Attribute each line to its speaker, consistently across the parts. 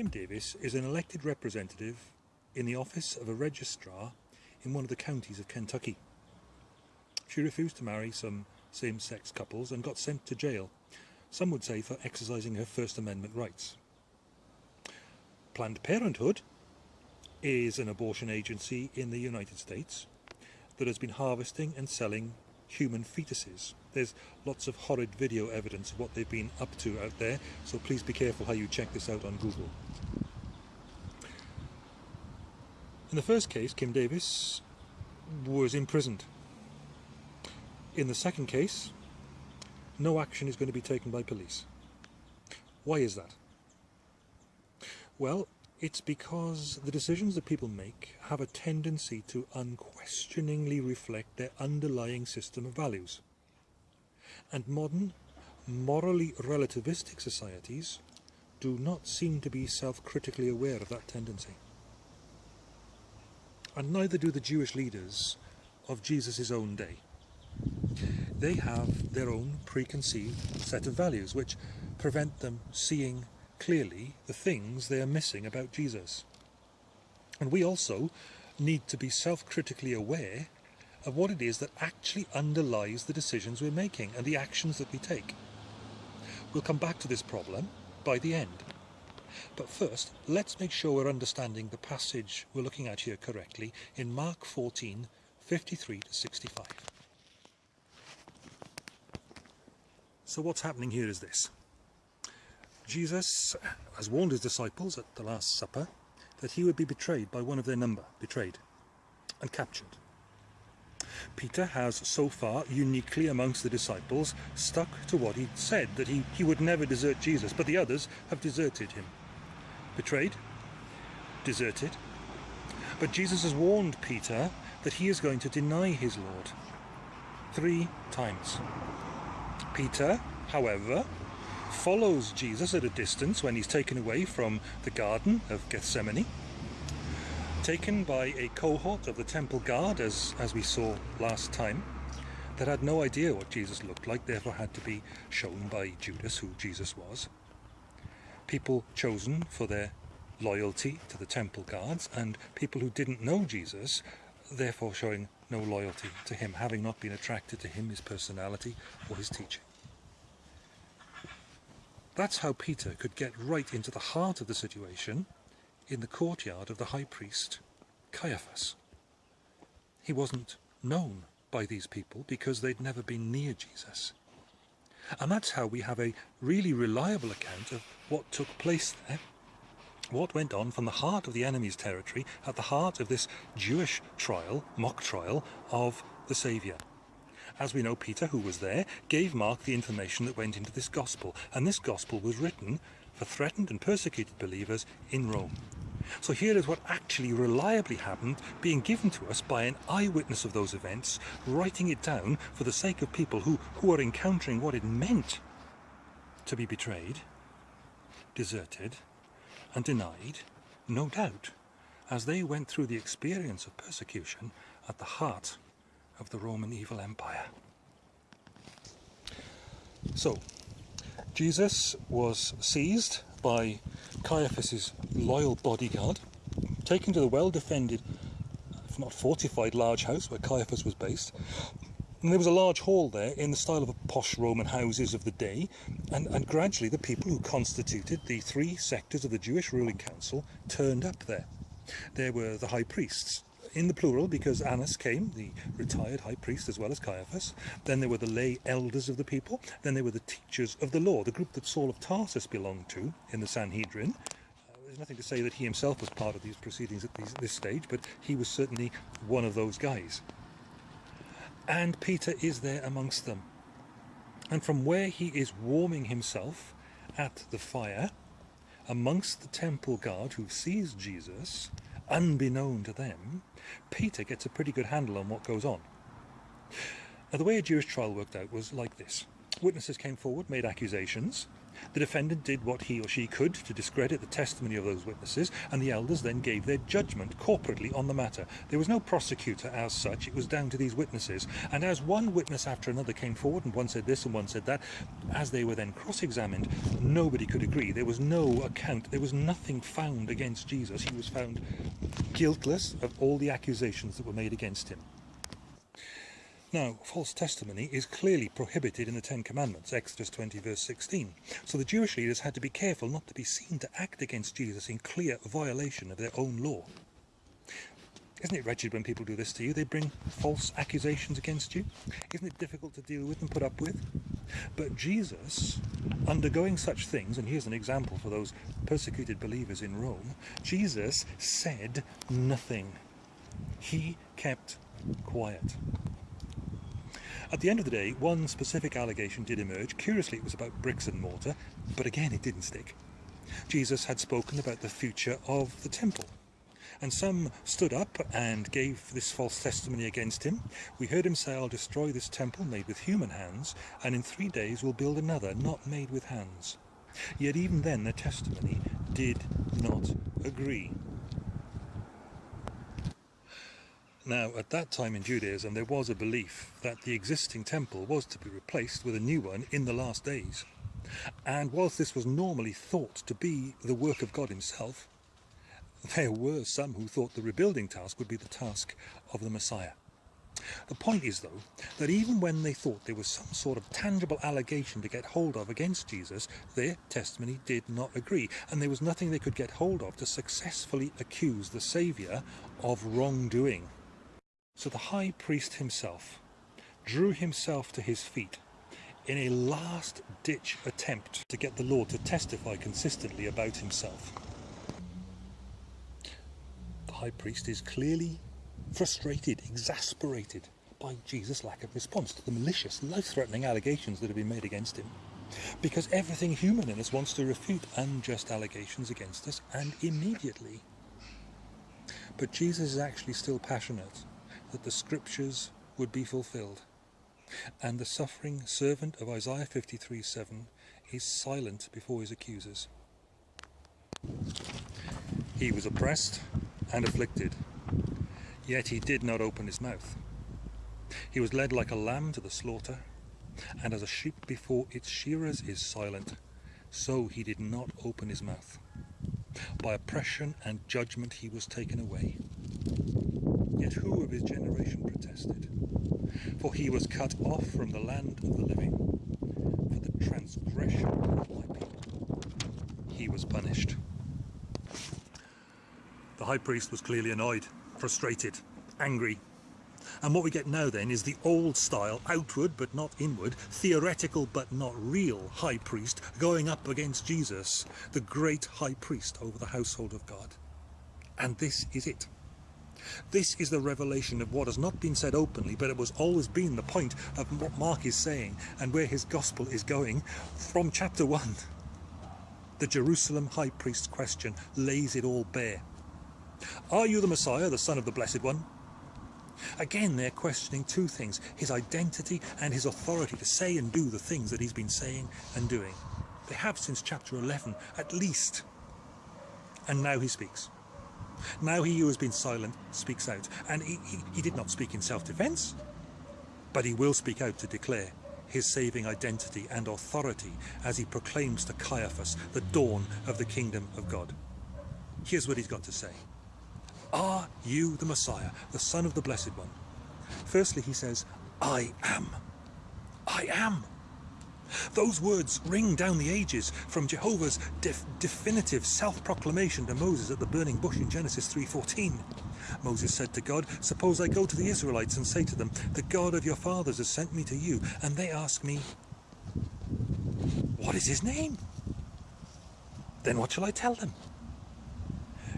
Speaker 1: Kim Davis is an elected representative in the office of a registrar in one of the counties of Kentucky. She refused to marry some same-sex couples and got sent to jail, some would say for exercising her First Amendment rights. Planned Parenthood is an abortion agency in the United States that has been harvesting and selling human fetuses. There's lots of horrid video evidence of what they've been up to out there, so please be careful how you check this out on Google. In the first case, Kim Davis was imprisoned. In the second case, no action is going to be taken by police. Why is that? Well, it's because the decisions that people make have a tendency to unquestioningly reflect their underlying system of values. And modern, morally relativistic societies do not seem to be self-critically aware of that tendency. And neither do the Jewish leaders of Jesus' own day. They have their own preconceived set of values which prevent them seeing clearly the things they are missing about Jesus. And we also need to be self-critically aware of what it is that actually underlies the decisions we're making and the actions that we take. We'll come back to this problem by the end. But first, let's make sure we're understanding the passage we're looking at here correctly in Mark 14, 53 to 65. So what's happening here is this. Jesus has warned his disciples at the Last Supper that he would be betrayed by one of their number, betrayed and captured. Peter has so far, uniquely amongst the disciples, stuck to what he'd said, that he, he would never desert Jesus, but the others have deserted him. Betrayed, deserted. But Jesus has warned Peter that he is going to deny his Lord three times. Peter, however, follows Jesus at a distance when he's taken away from the Garden of Gethsemane, taken by a cohort of the temple guard, as, as we saw last time, that had no idea what Jesus looked like, therefore had to be shown by Judas who Jesus was. People chosen for their loyalty to the temple guards, and people who didn't know Jesus, therefore showing no loyalty to him, having not been attracted to him, his personality, or his teaching. That's how Peter could get right into the heart of the situation in the courtyard of the high priest Caiaphas. He wasn't known by these people because they'd never been near Jesus. And that's how we have a really reliable account of what took place there, what went on from the heart of the enemy's territory at the heart of this Jewish trial, mock trial, of the Saviour. As we know, Peter, who was there, gave Mark the information that went into this gospel, and this gospel was written for threatened and persecuted believers in Rome. So here is what actually reliably happened, being given to us by an eyewitness of those events, writing it down for the sake of people who, who are encountering what it meant to be betrayed, deserted, and denied, no doubt, as they went through the experience of persecution at the heart of the Roman evil empire. So, Jesus was seized by Caiaphas's loyal bodyguard, taken to the well-defended, if not fortified, large house where Caiaphas was based. And there was a large hall there in the style of posh Roman houses of the day, and, and gradually the people who constituted the three sectors of the Jewish ruling council turned up there. There were the high priests, in the plural because Annas came, the retired high priest as well as Caiaphas. Then there were the lay elders of the people. Then there were the teachers of the law, the group that Saul of Tarsus belonged to in the Sanhedrin. Uh, there's nothing to say that he himself was part of these proceedings at these, this stage, but he was certainly one of those guys. And Peter is there amongst them. And from where he is warming himself at the fire, amongst the temple guard who sees Jesus, unbeknown to them, Peter gets a pretty good handle on what goes on. Now the way a Jewish trial worked out was like this. Witnesses came forward, made accusations. The defendant did what he or she could to discredit the testimony of those witnesses, and the elders then gave their judgment corporately on the matter. There was no prosecutor as such, it was down to these witnesses. And as one witness after another came forward, and one said this and one said that, as they were then cross examined, nobody could agree. There was no account, there was nothing found against Jesus. He was found guiltless of all the accusations that were made against him. Now, false testimony is clearly prohibited in the Ten Commandments, Exodus 20 verse 16. So the Jewish leaders had to be careful not to be seen to act against Jesus in clear violation of their own law. Isn't it wretched when people do this to you? They bring false accusations against you. Isn't it difficult to deal with and put up with? But Jesus, undergoing such things, and here's an example for those persecuted believers in Rome, Jesus said nothing. He kept quiet. At the end of the day, one specific allegation did emerge. Curiously, it was about bricks and mortar, but again, it didn't stick. Jesus had spoken about the future of the temple. And some stood up and gave this false testimony against him. We heard him say, I'll destroy this temple made with human hands, and in three days we'll build another not made with hands. Yet even then their testimony did not agree. Now, at that time in Judaism, there was a belief that the existing temple was to be replaced with a new one in the last days. And whilst this was normally thought to be the work of God himself, there were some who thought the rebuilding task would be the task of the Messiah. The point is, though, that even when they thought there was some sort of tangible allegation to get hold of against Jesus, their testimony did not agree, and there was nothing they could get hold of to successfully accuse the Saviour of wrongdoing. So the high priest himself drew himself to his feet in a last-ditch attempt to get the Lord to testify consistently about himself. The high priest is clearly frustrated, exasperated by Jesus' lack of response to the malicious, life-threatening allegations that have been made against him. Because everything human in us wants to refute unjust allegations against us, and immediately. But Jesus is actually still passionate that the scriptures would be fulfilled. And the suffering servant of Isaiah 53 7 is silent before his accusers. He was oppressed and afflicted, yet he did not open his mouth. He was led like a lamb to the slaughter, and as a sheep before its shearers is silent, so he did not open his mouth. By oppression and judgment he was taken away. Yet who of his generation protested? For he was cut off from the land of the living. For the transgression of my people, he was punished. The high priest was clearly annoyed, frustrated, angry. And what we get now then is the old style, outward but not inward, theoretical but not real high priest going up against Jesus, the great high priest over the household of God. And this is it. This is the revelation of what has not been said openly, but it was always been the point of what Mark is saying and where his gospel is going from chapter 1. The Jerusalem high priest's question lays it all bare. Are you the Messiah, the Son of the Blessed One? Again, they're questioning two things, his identity and his authority to say and do the things that he's been saying and doing. They have since chapter 11, at least. And now he speaks. Now he who has been silent speaks out, and he, he, he did not speak in self-defence, but he will speak out to declare his saving identity and authority as he proclaims to Caiaphas the dawn of the kingdom of God. Here's what he's got to say. Are you the Messiah, the Son of the Blessed One? Firstly, he says, I am. I am. Those words ring down the ages from Jehovah's def definitive self-proclamation to Moses at the burning bush in Genesis 3.14. Moses said to God, Suppose I go to the Israelites and say to them, The God of your fathers has sent me to you, and they ask me, What is his name? Then what shall I tell them?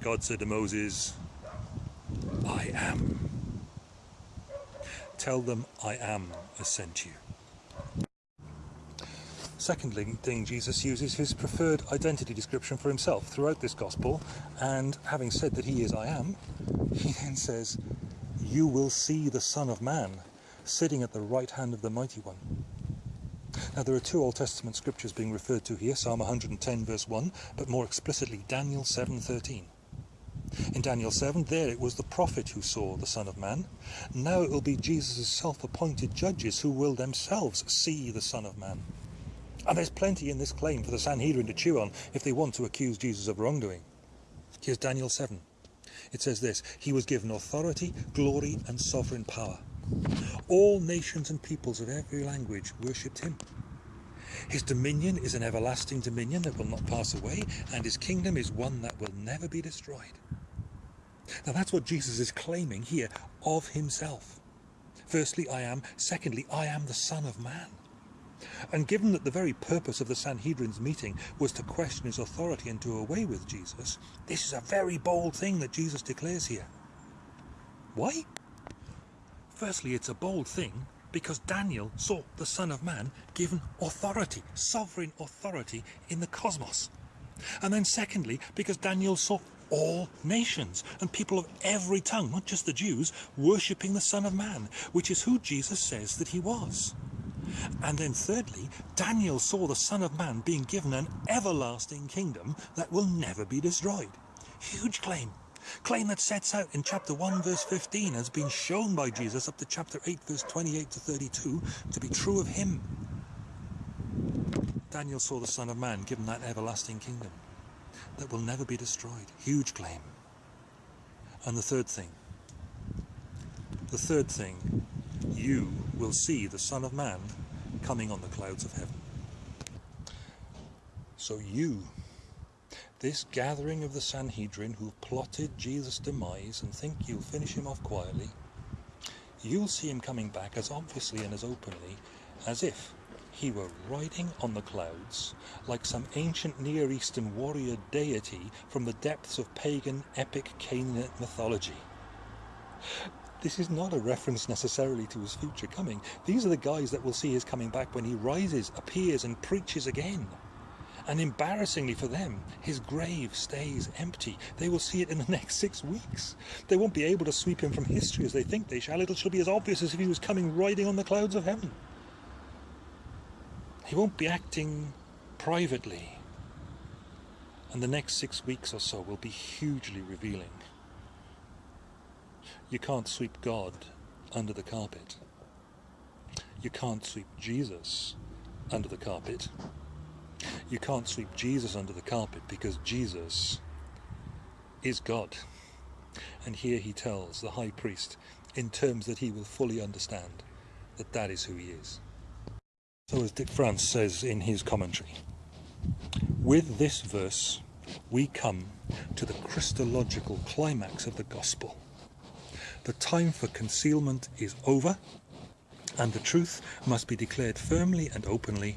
Speaker 1: God said to Moses, I am. Tell them I am has sent you. Secondly, thing Jesus uses his preferred identity description for himself throughout this gospel, and having said that he is I am, he then says, You will see the Son of Man sitting at the right hand of the Mighty One. Now there are two Old Testament scriptures being referred to here, Psalm 110 verse 1, but more explicitly Daniel 7.13. In Daniel 7, there it was the prophet who saw the Son of Man. Now it will be Jesus' self-appointed judges who will themselves see the Son of Man. And there's plenty in this claim for the Sanhedrin to chew on if they want to accuse Jesus of wrongdoing. Here's Daniel 7. It says this, He was given authority, glory and sovereign power. All nations and peoples of every language worshipped him. His dominion is an everlasting dominion that will not pass away, and his kingdom is one that will never be destroyed. Now that's what Jesus is claiming here of himself. Firstly, I am. Secondly, I am the Son of Man. And given that the very purpose of the Sanhedrin's meeting was to question his authority and do away with Jesus, this is a very bold thing that Jesus declares here. Why? Firstly, it's a bold thing because Daniel saw the Son of Man given authority, sovereign authority in the cosmos. And then secondly, because Daniel saw all nations and people of every tongue, not just the Jews, worshipping the Son of Man, which is who Jesus says that he was. And then thirdly, Daniel saw the Son of Man being given an everlasting kingdom that will never be destroyed. Huge claim. Claim that sets out in chapter 1 verse 15 has been shown by Jesus up to chapter 8 verse 28 to 32 to be true of him. Daniel saw the Son of Man given that everlasting kingdom that will never be destroyed. Huge claim. And the third thing, the third thing, you will see the Son of Man coming on the clouds of heaven. So you this gathering of the Sanhedrin who plotted Jesus' demise and think you'll finish him off quietly, you'll see him coming back as obviously and as openly as if he were riding on the clouds like some ancient Near Eastern warrior deity from the depths of pagan epic Canaanite mythology. This is not a reference necessarily to his future coming. These are the guys that will see his coming back when he rises, appears and preaches again. And embarrassingly for them, his grave stays empty. They will see it in the next six weeks. They won't be able to sweep him from history as they think they shall. It shall be as obvious as if he was coming riding on the clouds of heaven. He won't be acting privately. And the next six weeks or so will be hugely revealing. You can't sweep God under the carpet. You can't sweep Jesus under the carpet. You can't sweep Jesus under the carpet because Jesus is God. And here he tells the high priest in terms that he will fully understand that that is who he is. So as Dick France says in his commentary, with this verse we come to the Christological climax of the gospel. The time for concealment is over and the truth must be declared firmly and openly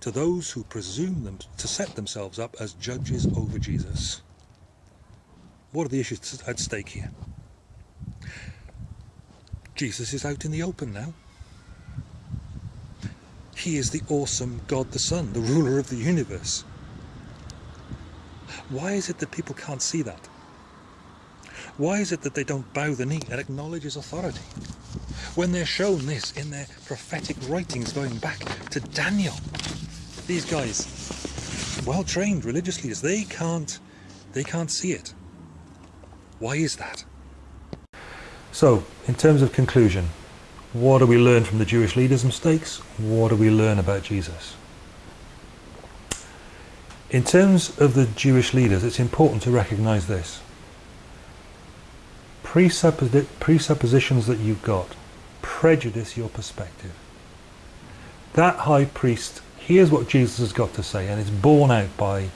Speaker 1: to those who presume them to set themselves up as judges over Jesus. What are the issues at stake here? Jesus is out in the open now. He is the awesome God the Son, the ruler of the universe. Why is it that people can't see that? Why is it that they don't bow the knee and acknowledge his authority? When they're shown this in their prophetic writings going back to Daniel, these guys, well trained religious leaders, they can't, they can't see it. Why is that? So, in terms of conclusion, what do we learn from the Jewish leaders' mistakes? What do we learn about Jesus? In terms of the Jewish leaders, it's important to recognize this. Presuppositions that you've got prejudice your perspective. That high priest hears what Jesus has got to say and it's borne out by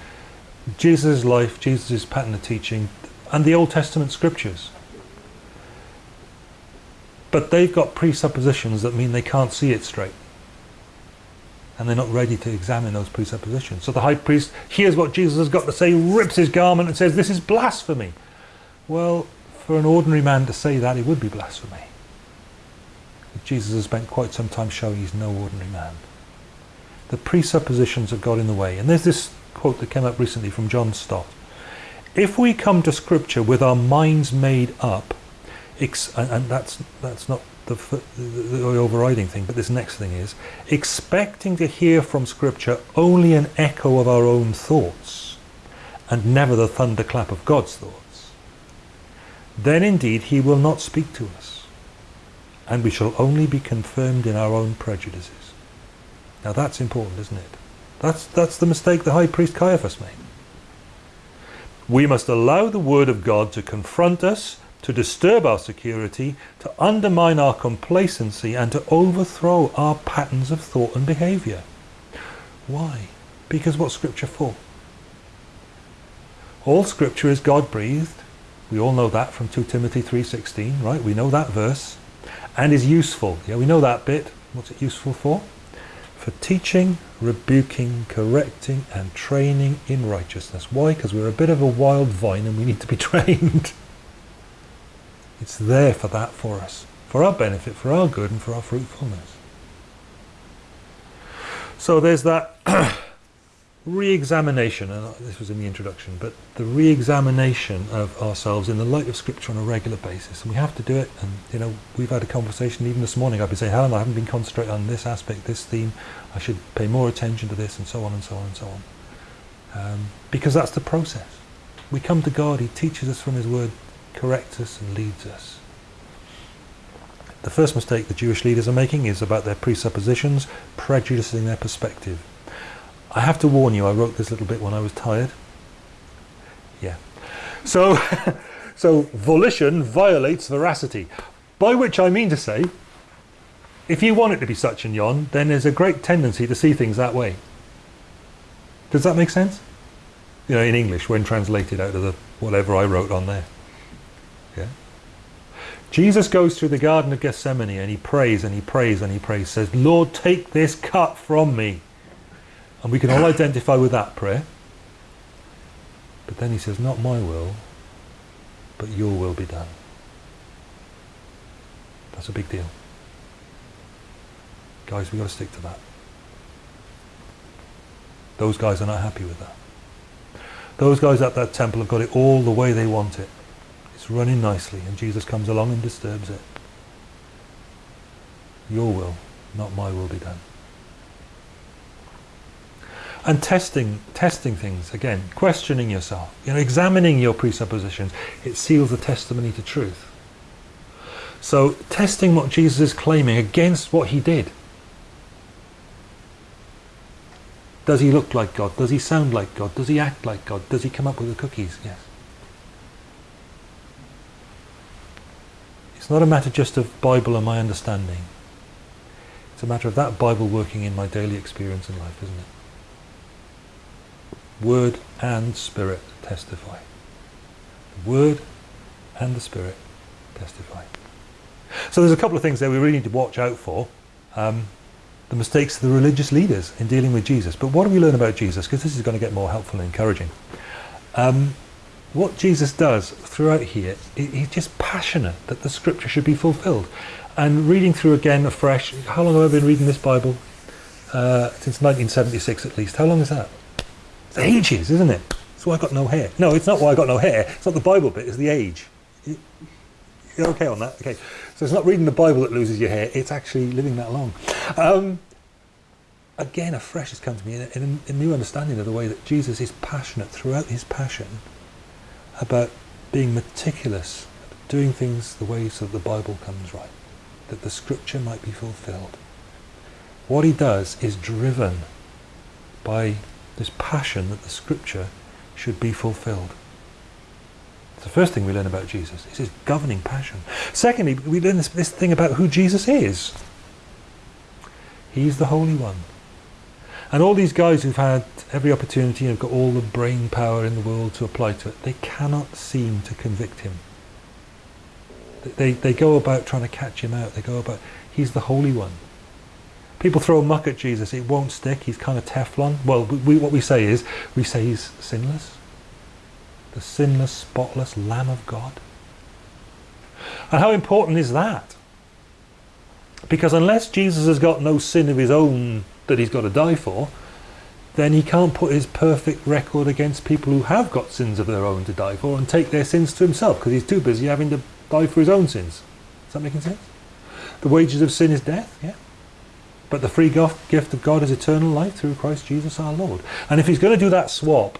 Speaker 1: Jesus' life, Jesus' pattern of teaching and the Old Testament scriptures. But they've got presuppositions that mean they can't see it straight. And they're not ready to examine those presuppositions. So the high priest hears what Jesus has got to say, rips his garment and says, this is blasphemy. Well, for an ordinary man to say that, it would be blasphemy. But Jesus has spent quite some time showing he's no ordinary man the presuppositions have got in the way. And there's this quote that came up recently from John Stott. If we come to scripture with our minds made up, and that's, that's not the, the, the overriding thing, but this next thing is expecting to hear from Scripture only an echo of our own thoughts and never the thunderclap of God's thoughts, then indeed he will not speak to us, and we shall only be confirmed in our own prejudices. Now that's important, isn't it? That's, that's the mistake the high priest Caiaphas made. We must allow the word of God to confront us to disturb our security, to undermine our complacency and to overthrow our patterns of thought and behaviour. Why? Because what's Scripture for? All Scripture is God-breathed. We all know that from 2 Timothy 3.16, right? We know that verse. And is useful. Yeah, we know that bit. What's it useful for? For teaching, rebuking, correcting and training in righteousness. Why? Because we're a bit of a wild vine and we need to be trained. It's there for that for us, for our benefit, for our good and for our fruitfulness. So there's that re-examination, and this was in the introduction, but the re-examination of ourselves in the light of Scripture on a regular basis. And we have to do it, and you know, we've had a conversation even this morning, I've been saying, Helen, I haven't been concentrating on this aspect, this theme, I should pay more attention to this, and so on and so on and so on. Um, because that's the process. We come to God, He teaches us from His Word corrects us and leads us. The first mistake the Jewish leaders are making is about their presuppositions, prejudicing their perspective. I have to warn you, I wrote this little bit when I was tired. Yeah. So, so volition violates veracity, by which I mean to say, if you want it to be such and yon, then there's a great tendency to see things that way. Does that make sense? You know, in English, when translated out of the whatever I wrote on there. Yeah. Jesus goes through the Garden of Gethsemane and he prays and he prays and he prays, says, Lord, take this cup from me. And we can all identify with that prayer. But then he says, not my will, but your will be done. That's a big deal. Guys, we've got to stick to that. Those guys are not happy with that. Those guys at that temple have got it all the way they want it. It's running nicely and Jesus comes along and disturbs it. Your will, not my will be done. And testing, testing things, again, questioning yourself, you know, examining your presuppositions, it seals the testimony to truth. So testing what Jesus is claiming against what he did. Does he look like God? Does he sound like God? Does he act like God? Does he come up with the cookies? Yes. It's not a matter just of Bible and my understanding. It's a matter of that Bible working in my daily experience in life, isn't it? Word and Spirit testify. The Word and the Spirit testify. So there's a couple of things there we really need to watch out for. Um, the mistakes of the religious leaders in dealing with Jesus. But what do we learn about Jesus? Because this is going to get more helpful and encouraging. Um, what Jesus does throughout here, he's just passionate that the scripture should be fulfilled. And reading through again afresh, how long have I been reading this Bible? Uh, since 1976 at least. How long is that? Ages, isn't it? That's why I got no hair. No, it's not why I got no hair. It's not the Bible bit, it's the age. You're okay on that? Okay. So it's not reading the Bible that loses your hair, it's actually living that long. Um, again, afresh has come to me in a, in a new understanding of the way that Jesus is passionate throughout his passion about being meticulous, doing things the way so that the Bible comes right, that the scripture might be fulfilled. What he does is driven by this passion that the scripture should be fulfilled. It's the first thing we learn about Jesus, is his governing passion. Secondly, we learn this, this thing about who Jesus is. He's the Holy One. And all these guys who've had every opportunity and have got all the brain power in the world to apply to it, they cannot seem to convict him. They, they go about trying to catch him out. They go about, he's the Holy One. People throw muck at Jesus, it won't stick, he's kind of Teflon. Well, we, what we say is, we say he's sinless. The sinless, spotless Lamb of God. And how important is that? Because unless Jesus has got no sin of his own that he's got to die for, then he can't put his perfect record against people who have got sins of their own to die for and take their sins to himself because he's too busy having to die for his own sins. Is that making sense? The wages of sin is death, yeah. But the free gift of God is eternal life through Christ Jesus our Lord. And if he's going to do that swap,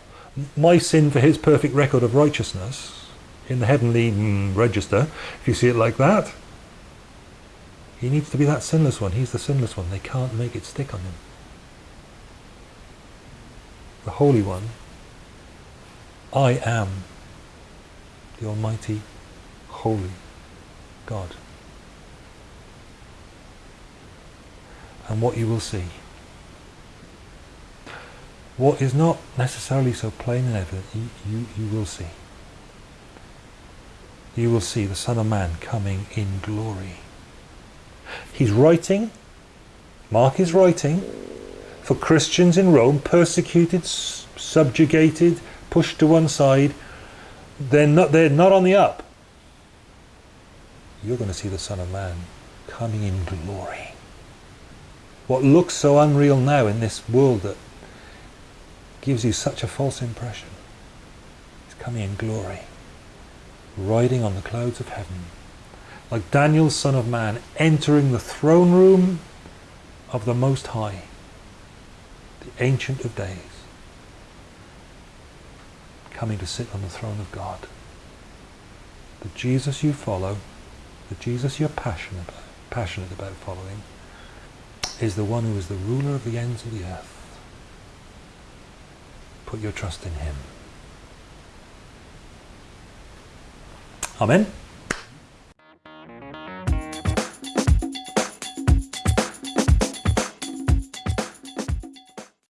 Speaker 1: my sin for his perfect record of righteousness in the heavenly mm, register, if you see it like that, he needs to be that sinless one. He's the sinless one. They can't make it stick on him. The Holy One, I am the Almighty, Holy God. And what you will see what is not necessarily so plain and evident, you, you, you will see. You will see the Son of Man coming in glory. He's writing, Mark is writing, for Christians in Rome, persecuted, subjugated, pushed to one side. They're not, they're not on the up. You're going to see the Son of Man coming in glory. What looks so unreal now in this world that gives you such a false impression. is coming in glory, riding on the clouds of heaven, like Daniel's Son of Man, entering the throne room of the Most High, the Ancient of Days, coming to sit on the throne of God. The Jesus you follow, the Jesus you're passionate about, passionate about following, is the one who is the ruler of the ends of the earth. Put your trust in him. Amen.